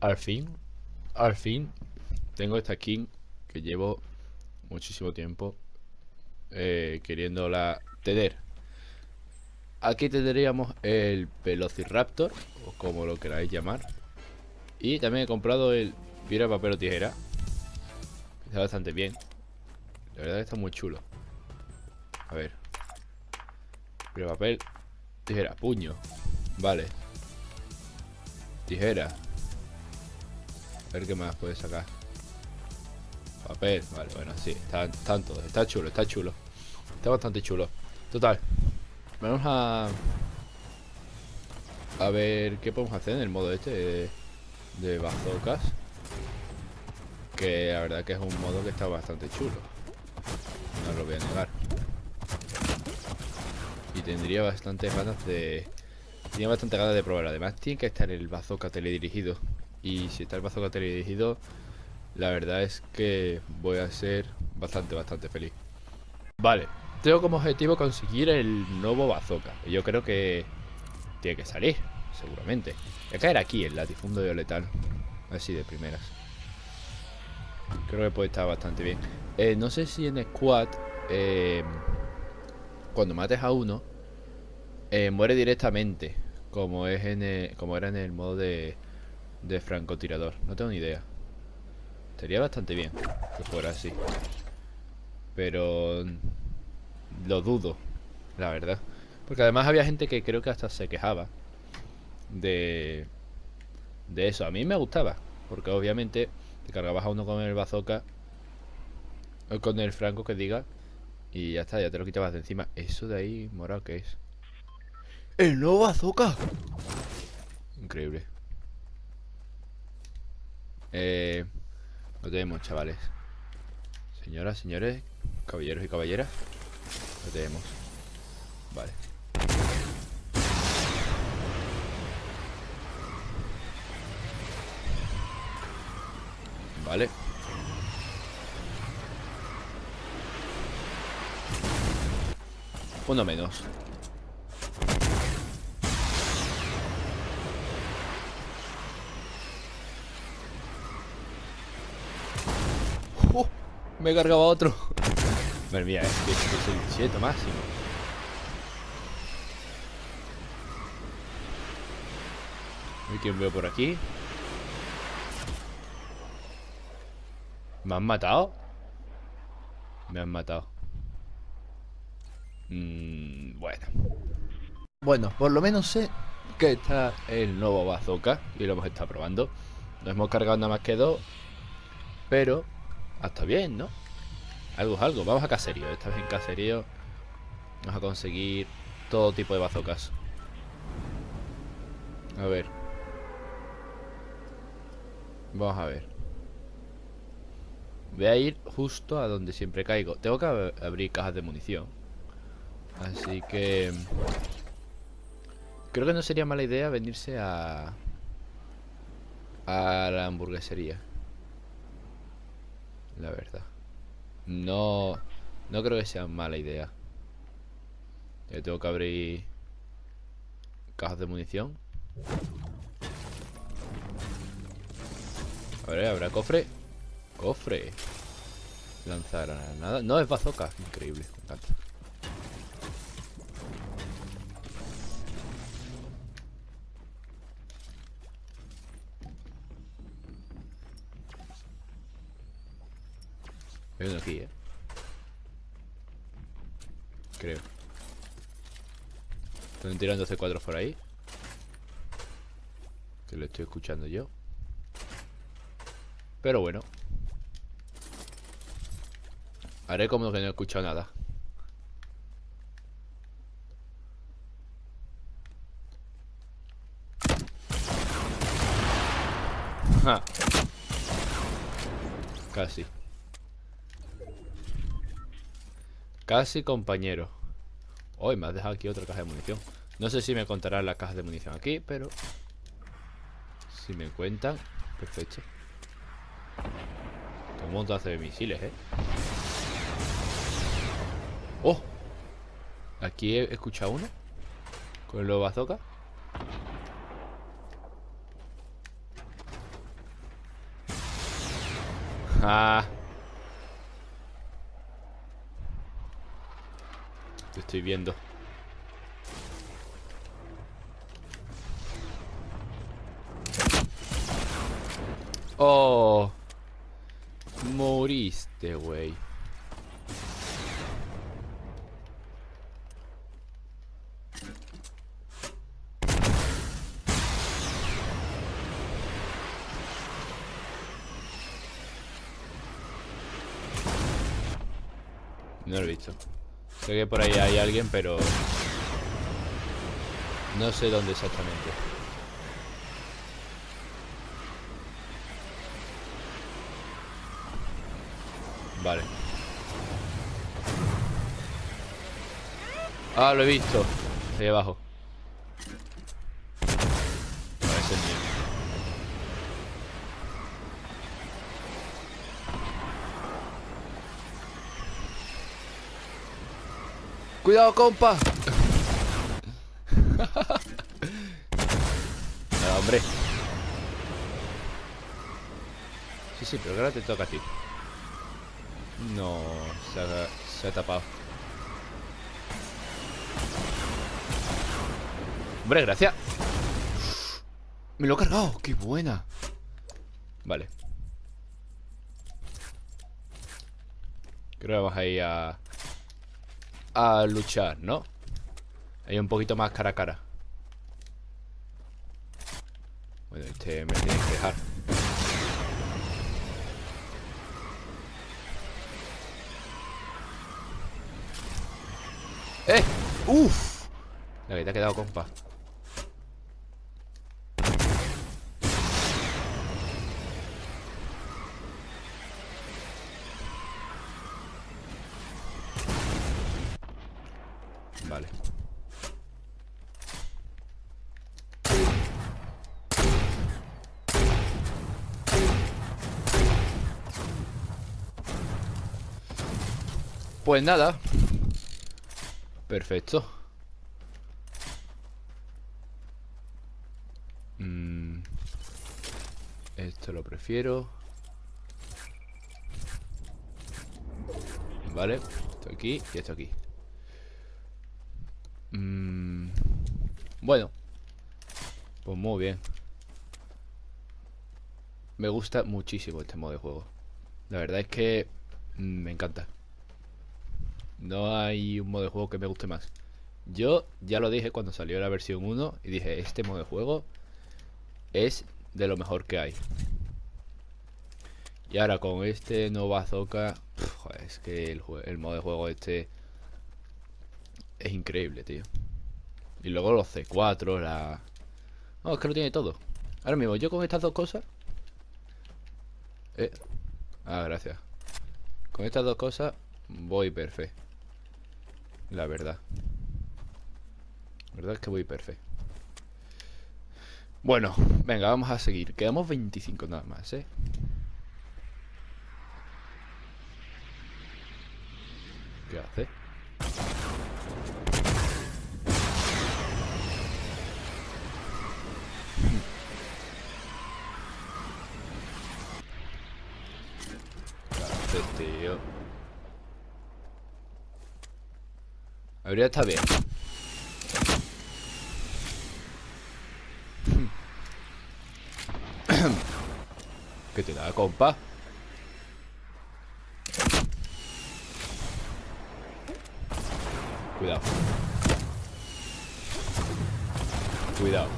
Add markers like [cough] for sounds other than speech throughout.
Al fin, al fin, tengo esta skin que llevo muchísimo tiempo eh, queriéndola tener. Aquí tendríamos el Velociraptor, o como lo queráis llamar. Y también he comprado el piedra, papel o tijera. Está bastante bien. La verdad está muy chulo. A ver. Piedra, papel, tijera, puño. Vale. Tijera. A ver qué más puede sacar. Papel, vale, bueno, sí, están, están todos. Está chulo, está chulo. Está bastante chulo. Total. Vamos a... A ver qué podemos hacer en el modo este de, de bazookas. Que la verdad que es un modo que está bastante chulo. No lo voy a negar. Y tendría bastantes ganas de... Tenía bastante ganas de probar. Además tiene que estar el bazooka teledirigido. Y si está el bazooka teledirigido, la verdad es que voy a ser bastante, bastante feliz. Vale, tengo como objetivo conseguir el nuevo bazooka. Yo creo que tiene que salir, seguramente. Voy a caer aquí, el latifundo de letal. Así de primeras. Creo que puede estar bastante bien. Eh, no sé si en squad, eh, cuando mates a uno, eh, muere directamente. Como es en como era en el modo de, de francotirador. No tengo ni idea. Sería bastante bien que fuera así. Pero lo dudo, la verdad. Porque además había gente que creo que hasta se quejaba de, de eso. A mí me gustaba, porque obviamente te cargabas a uno con el bazooka o con el franco que diga y ya está, ya te lo quitabas de encima. Eso de ahí, morado, ¿qué es? ¡El nuevo bazooka! Increíble. Eh, lo tenemos, chavales. Señoras, señores, caballeros y caballeras. Lo tenemos. Vale. Vale. Uno menos. Me he cargado a otro. Madre mía, es que, es el 17 máximo. ¿Y quién veo por aquí? ¿Me han matado? Me han matado. Mm, bueno. Bueno, por lo menos sé que está el nuevo bazooka y lo hemos estado probando. No hemos cargado nada más que dos, pero hasta bien, ¿no? Algo es algo. Vamos a caserío. Esta vez en caserío vamos a conseguir todo tipo de bazocas. A ver. Vamos a ver. Voy a ir justo a donde siempre caigo. Tengo que abrir cajas de munición. Así que... Creo que no sería mala idea venirse a... A la hamburguesería la verdad. No, no creo que sea mala idea. Yo tengo que abrir cajas de munición. A ver, ¿habrá cofre? Cofre. Lanzar nada. No, es bazooka. Increíble, me encanta. Aquí, eh. Creo. Están tirando C4 por ahí. Que lo estoy escuchando yo. Pero bueno. Haré como que no he escuchado nada. Casi. Casi compañero. Hoy me has dejado aquí otra caja de munición. No sé si me contarán las cajas de munición aquí, pero... Si me cuentan, perfecto. Un montón de misiles, ¿eh? ¡Oh! Aquí he escuchado uno. Con el bazooka. Ah. Te estoy viendo. Oh. Moriste, güey. No lo he visto. Sé que por ahí hay alguien, pero... No sé dónde exactamente. Vale. Ah, lo he visto. Ahí abajo. Parece el mío. Cuidado, compa. [laughs] no, hombre. Sí, sí, pero ahora te toca a ti. No, se ha, se ha tapado. Hombre, gracias. Me lo he cargado. ¡Qué buena! Vale. Creo que vamos a ir a... A luchar, ¿no? Ahí un poquito más cara a cara. Bueno, este me tiene que dejar. ¡Eh! ¡Uf! La que te ha quedado, compa. Vale. Pues nada. Perfecto. Mm. Esto lo prefiero. Vale, esto aquí y esto aquí. Mm. Bueno. Pues muy bien. Me gusta muchísimo este modo de juego. La verdad es que mm, me encanta. No hay un modo de juego que me guste más. Yo ya lo dije cuando salió la versión 1 y dije, este modo de juego es de lo mejor que hay. Y ahora con este nuevo bazooka, es que el, el, modo de juego este es increíble, tío. Y luego los C4, la... No, es que lo tiene todo. Ahora mismo, yo con estas dos cosas... Eh... Ah, gracias. Con estas dos cosas voy perfecto. La verdad. La verdad es que voy perfecto. Bueno, venga, vamos a seguir. Quedamos 25 nada más, ¿eh? ¿Qué hace? ¿Qué hace, tío? Habría estado bien. [coughs] ¿Qué te da, compa? Cuidado. Cuidado.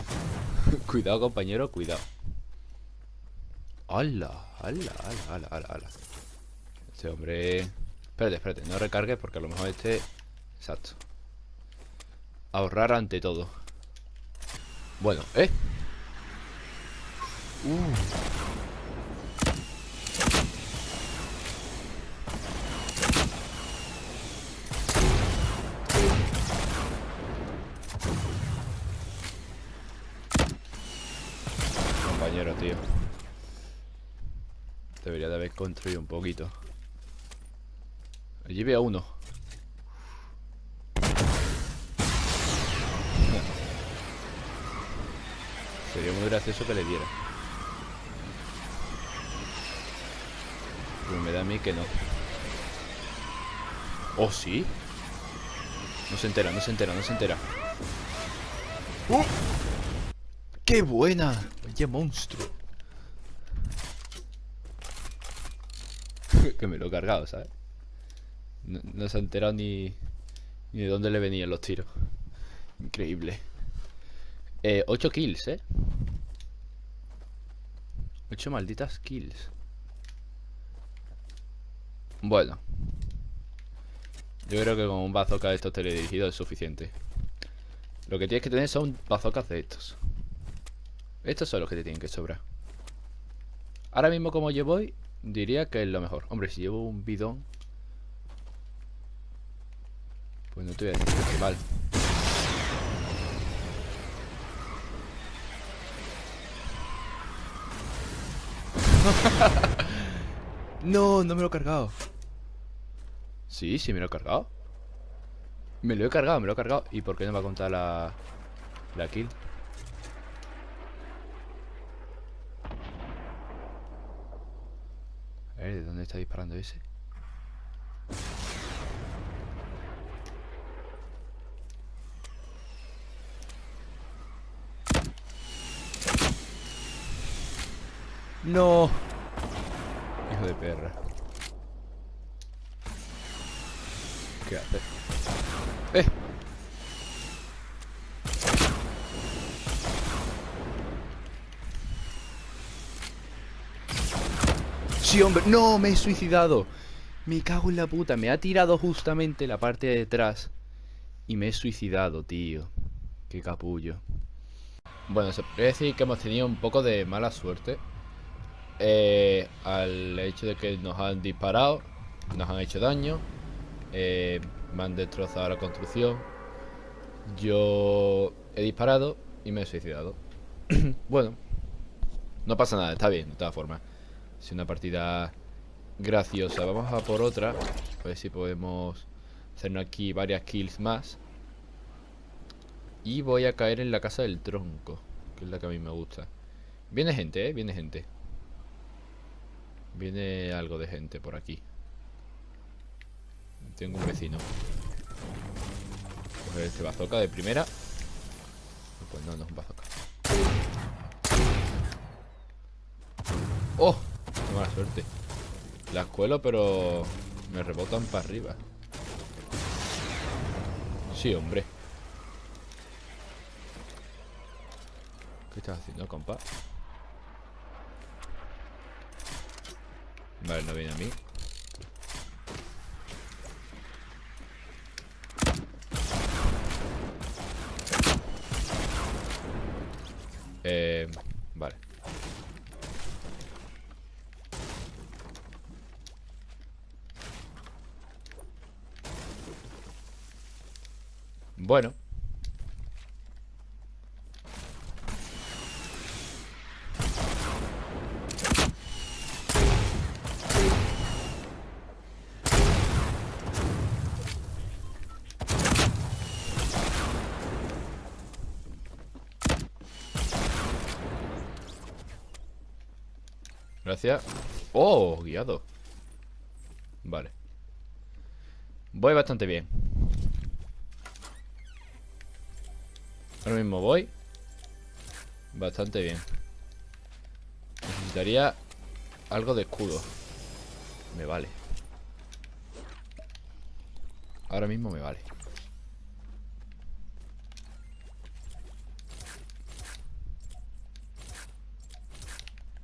[laughs] cuidado, compañero, cuidado. ¡Hala! ¡Hala! ¡Hala! ¡Hala! ¡Hala! Este hombre... Espérate, espérate, no recargue porque a lo mejor este... Exacto. Ahorrar ante todo. Bueno, ¿eh? Uh. Compañero, tío. Debería de haber construido un poquito. Allí veo uno. Sería muy gracioso que le diera. Pero me da a mí que no. ¿Oh, sí? No se entera, no se entera, no se entera. ¡Uh! ¡Qué buena! ¡Vaya monstruo! [laughs] que me lo he cargado, ¿sabes? No, se ha enterado ni, ni de dónde le venían los tiros. Increíble. Eh, 8 kills, ¿eh? 8 malditas kills. Bueno. Yo creo que con un bazooka de estos teledirigidos es suficiente. Lo que tienes que tener son bazookas de estos. Estos son los que te tienen que sobrar. Ahora mismo como yo voy, diría que es lo mejor. Hombre, si llevo un bidón... Pues no te voy a decir que mal. [laughs] no, no me lo he cargado. Sí, sí me lo he cargado. Me lo he cargado, me lo he cargado. ¿Y por qué no me va a contar la, la kill? A ver, ¿de dónde está disparando ese? No. Hijo de perra. ¿Qué hace? ¡Eh! Sí, hombre. No, me he suicidado. Me cago en la puta. Me ha tirado justamente la parte de detrás. Y me he suicidado, tío. Qué capullo. Bueno, se puede decir que hemos tenido un poco de mala suerte eh, al hecho de que nos han disparado, nos han hecho daño, eh, me han destrozado la construcción, yo he disparado y me he suicidado. [clears throat] bueno, no pasa nada, está bien, de todas formas. Es una partida graciosa. Vamos a por otra, a ver si podemos hacernos aquí varias kills más. Y voy a caer en la casa del tronco, que es la que a mí me gusta. Viene gente, ¿eh? Viene gente. Viene algo de gente por aquí. Tengo un vecino. Coger este bazooka de primera. Pues no, no es un bazooka. ¡Oh! Qué mala suerte. La escuelo, pero me rebotan para arriba. Sí, hombre. ¿Qué estás haciendo, compa? Vale, no viene a mí. Eh, vale. Bueno. Oh, guiado. Vale. Voy bastante bien. Ahora mismo voy. Bastante bien. Necesitaría algo de escudo. Me vale. Ahora mismo me vale.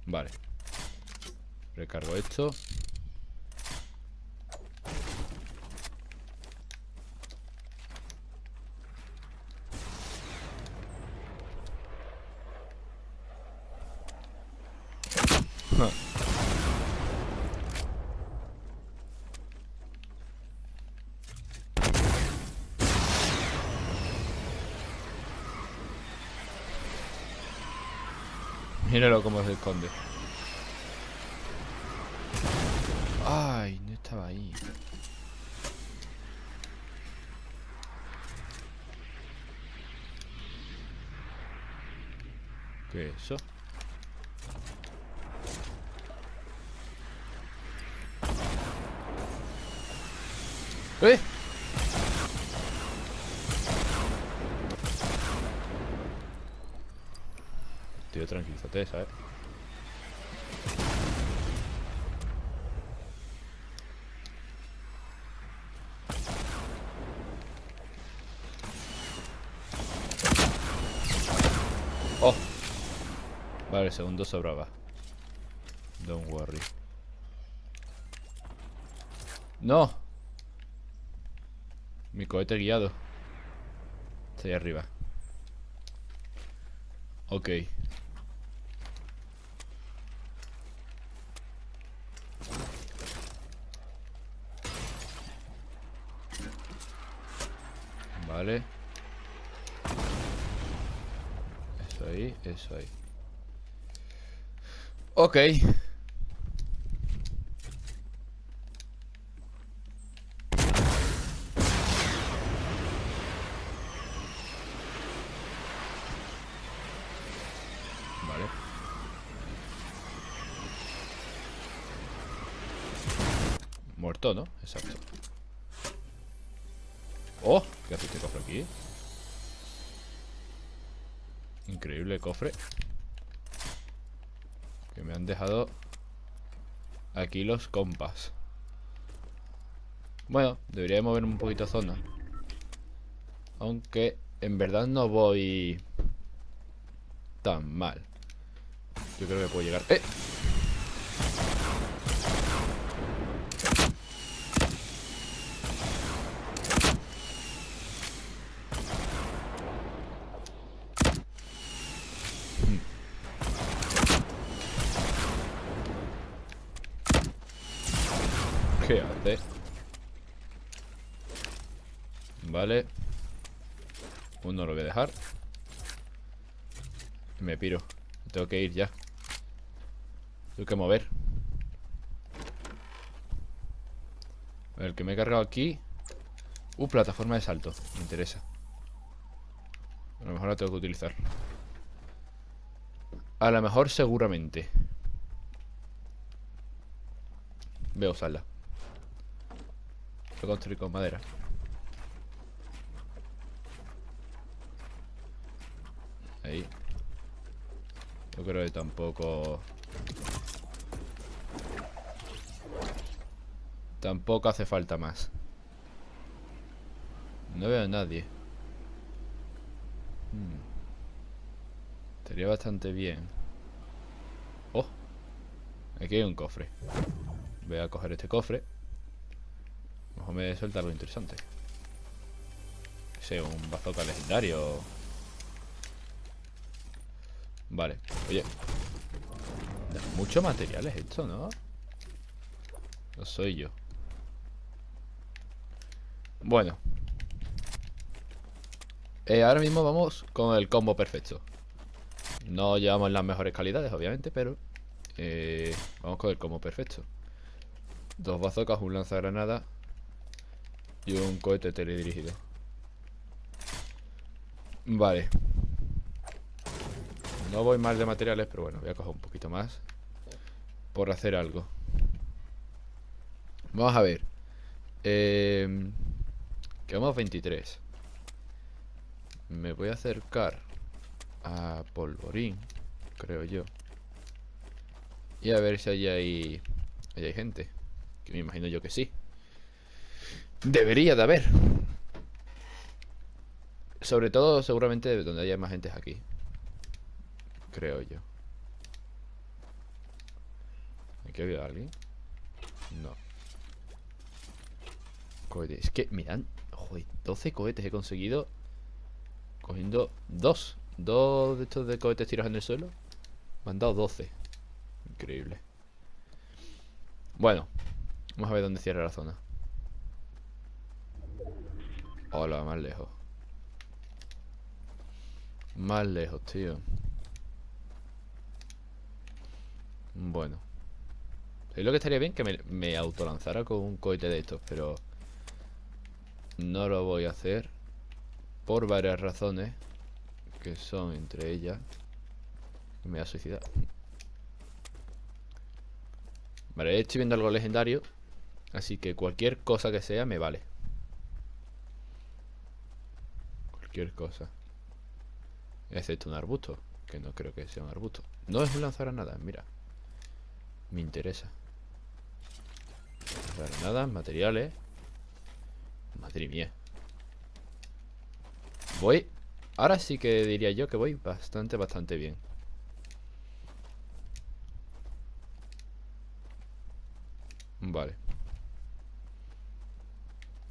Vale. Recargo esto. [laughs] Míralo cómo se esconde. ¿Qué eso? ¡Eh! Tío, tranquilízate, ¿sabes? 9 segundos sobraba. Don't worry. ¡No! Mi cohete guiado. Está ahí arriba. Ok. Vale. Eso ahí, eso ahí. Ok Muerto, ¿no? Exacto ¡Oh! ¿Qué hace este cofre aquí? Increíble cofre dejado Aquí los compas. Bueno, debería moverme un poquito zona. Aunque en verdad no voy Tan mal. Yo creo que puedo llegar. ¡Eh! ¿Qué hace? Vale Uno lo voy a dejar Piro. Tengo que ir ya. Tengo que mover. El que me he cargado aquí. Uh, plataforma de salto. Me interesa. A lo mejor la tengo que utilizar. A lo mejor seguramente. Veo usarla Voy a construir con madera. Ahí Yo creo que tampoco. Tampoco hace falta más. No veo a nadie. Hmm. Estaría bastante bien. Oh. Aquí hay un cofre. Voy a coger este cofre. Mejor me suelta algo interesante. Sé, un bazooka legendario. Vale, oye. Mucho material es esto, ¿no? No soy yo. Bueno. Eh, ahora mismo vamos con el combo perfecto. No llevamos las mejores calidades, obviamente, pero... Eh, vamos con el combo perfecto. Dos bazocas, un lanzagranada y un cohete teledirigido. Vale. No voy mal de materiales, pero bueno, voy a coger un poquito más. Por hacer algo. Vamos a ver. Eh, quedamos 23. Me voy a acercar a Polvorín, creo yo. Y a ver si allí hay, allí hay gente. Que me imagino yo que sí. Debería de haber. Sobre todo, seguramente, donde haya más gente es aquí. Creo yo. ¿Aquí había alguien? No. Cohetes. Es que, mirad. Joder, 12 cohetes he conseguido. Cogiendo dos. Dos de estos de cohetes tirados en el suelo. Me han dado 12. Increíble. Bueno. Vamos a ver dónde cierra la zona. Hola, más lejos. Más lejos, tío. Bueno. Es lo que estaría bien que me, me autolanzara con un cohete de estos, pero... No lo voy a hacer. Por varias razones. Que son entre ellas... Me voy a suicidar. Vale, estoy viendo algo legendario. Así que cualquier cosa que sea me vale. cualquier cosa. Excepto un arbusto, que no creo que sea un arbusto. No es un lanzagranadas, mira. Me interesa. Granadas, materiales. Madre mía. Voy... Ahora sí que diría yo que voy bastante, bastante bien. Vale.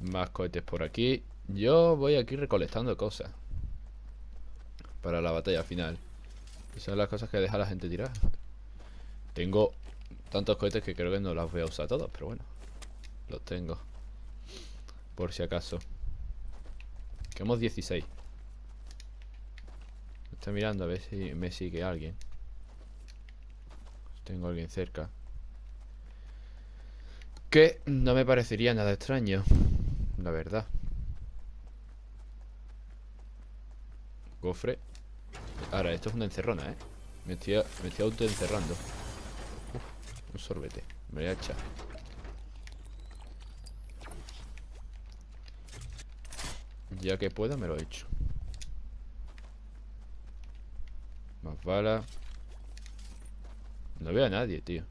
Más cohetes por aquí. Yo voy aquí recolectando cosas. Para la batalla final. Esas son las cosas que deja la gente tirar. Tengo tantos cohetes que creo que no los voy a usar todos, pero bueno. Los tengo. Por si acaso. Quedamos 16. Estoy mirando a ver si me sigue alguien. Tengo alguien cerca. Que no me parecería nada extraño. La verdad. Cofre. Ahora, esto es una encerrona, ¿eh? Me estoy, me estoy autoencerrando. Uf, un sorbete. Me voy a echar. Ya que pueda, me lo he hecho. Más balas. No veo a nadie, tío.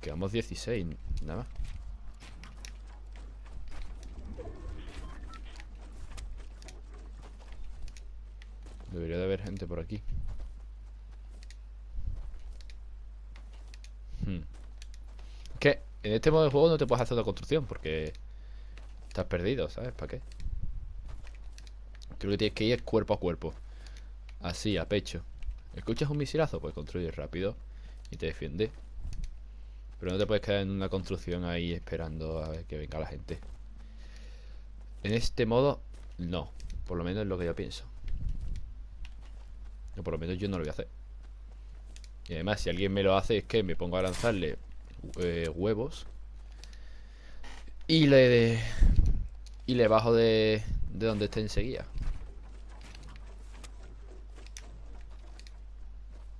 Quedamos 16, nada más. Debería de haber gente por aquí. Hmm. Que en este modo de juego no te puedes hacer una construcción porque estás perdido, ¿sabes? ¿Para qué? Creo que tienes que ir cuerpo a cuerpo. Así, a pecho. ¿Escuchas un misilazo? Pues construye rápido y te defiende. Pero no te puedes quedar en una construcción ahí esperando a ver que venga la gente. En este modo, no. Por lo menos es lo que yo pienso. O por lo menos yo no lo voy a hacer. Y además, si alguien me lo hace, es que me pongo a lanzarle eh, huevos. Y le... y le bajo de, de donde esté enseguida.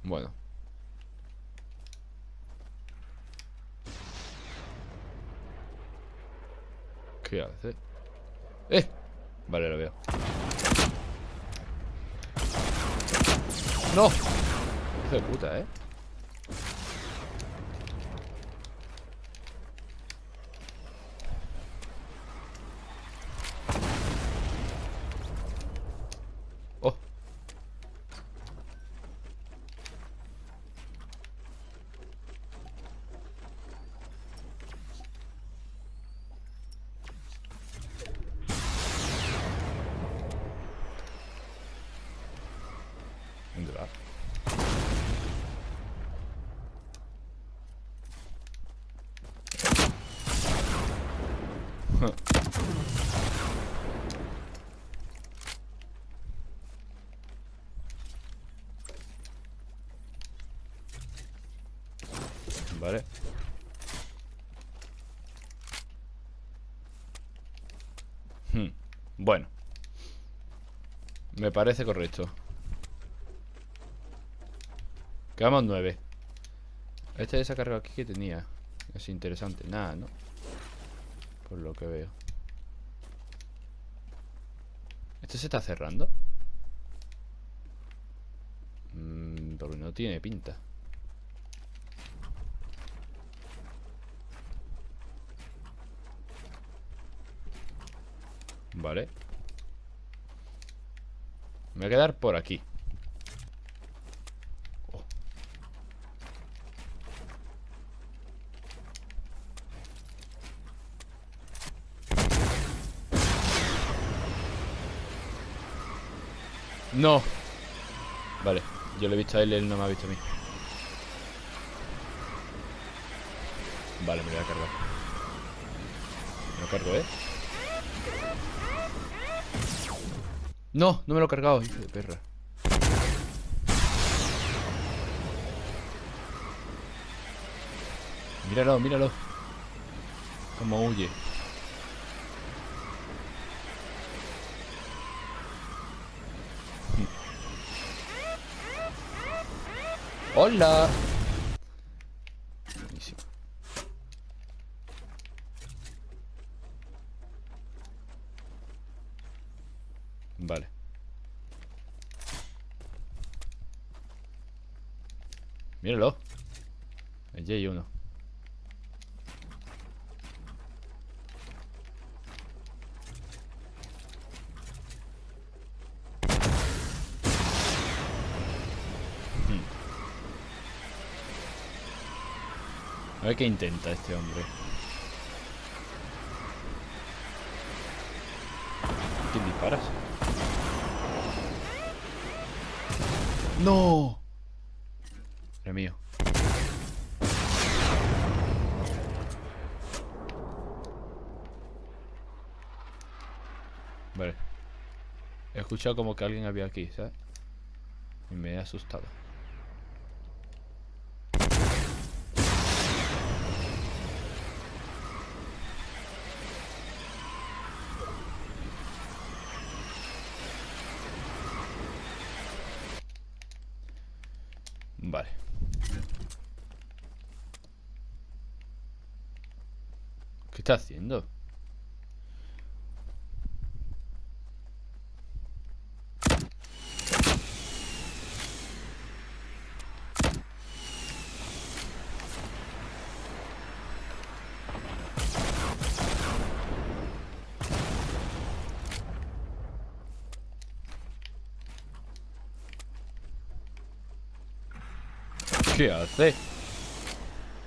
Bueno. ¿Qué hace? ¡Eh! Vale, lo veo. ¡No! Hijo de puta, [laughs] Vale. Hmm, Bueno. Me parece correcto. Quedamos nueve. Este descargado aquí que tenía. Es interesante. Nada, ¿no? Por lo que veo. ¿Este se está cerrando? Mm, porque no tiene pinta. Vale. Me voy a quedar por aquí. No. Vale, yo lo he visto a él, él no me ha visto a mí. Vale, me voy a cargar. Me lo cargo, ¿eh? No, no me lo he cargado, hijo de perra. Míralo, míralo. Como huye. ¡Hola! Vale. Míralo. Allí hay uno. A ver qué intenta este hombre. ¿Quién disparas? ¡No! Es mío. Vale. He escuchado como que alguien había aquí, ¿sabes? Y me he asustado. Vale. ¿Qué está haciendo? ¿Qué hace?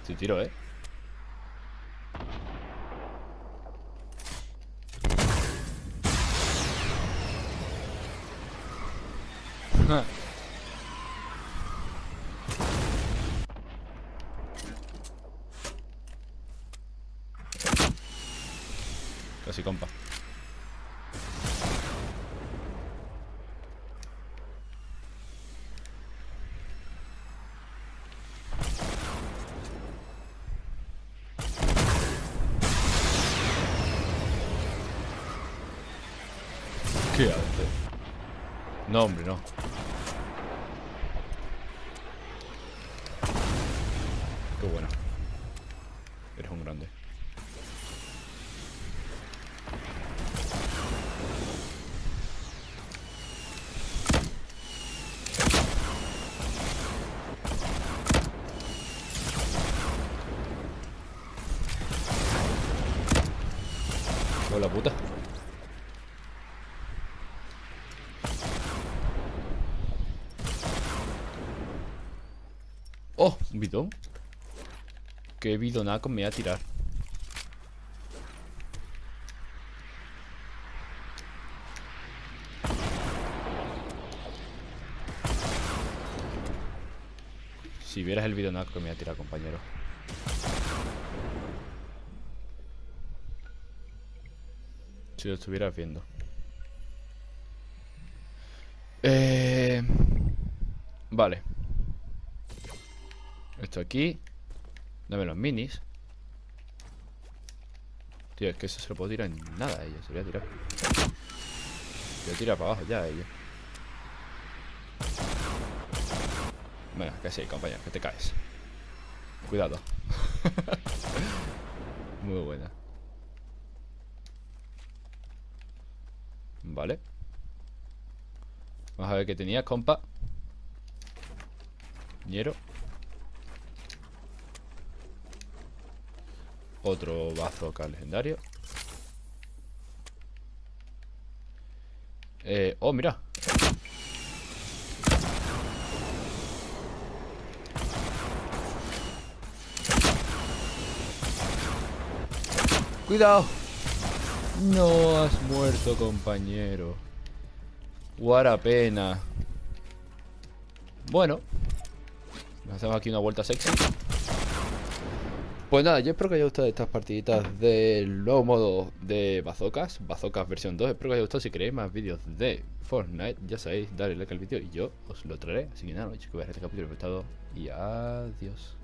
Si tiro, ¿eh? Casi compa. ¿Qué hace? No, hombre, no. Qué bueno. Eres un grande. Hola puta. Oh, un bidón. Qué bidonaco me voy a tirar. Si vieras el bidonaco que me voy a tirar, compañero. Si lo estuvieras viendo. Eh... Vale. Esto aquí. Dame los minis. Tío, es que eso se lo puedo tirar en nada a ella. Se lo voy a tirar. Se lo tira para abajo ya a ella. Bueno, que sí, compañero, que te caes. Cuidado. [laughs] Muy buena. Vale. Vamos a ver qué tenía, compa. Ñero. Otro bazooka legendario. Eh, oh, mira. Cuidado. No has muerto, compañero. Guara pena. Bueno. Hacemos aquí una vuelta sexy. Pues nada, yo espero que haya gustado estas partiditas del nuevo modo de bazocas, bazocas versión 2. Espero que haya gustado. Si queréis más vídeos de Fortnite, ya sabéis, darle like al vídeo y yo os lo traeré. Así que nada, chicos, que veáis este capítulo, y adiós.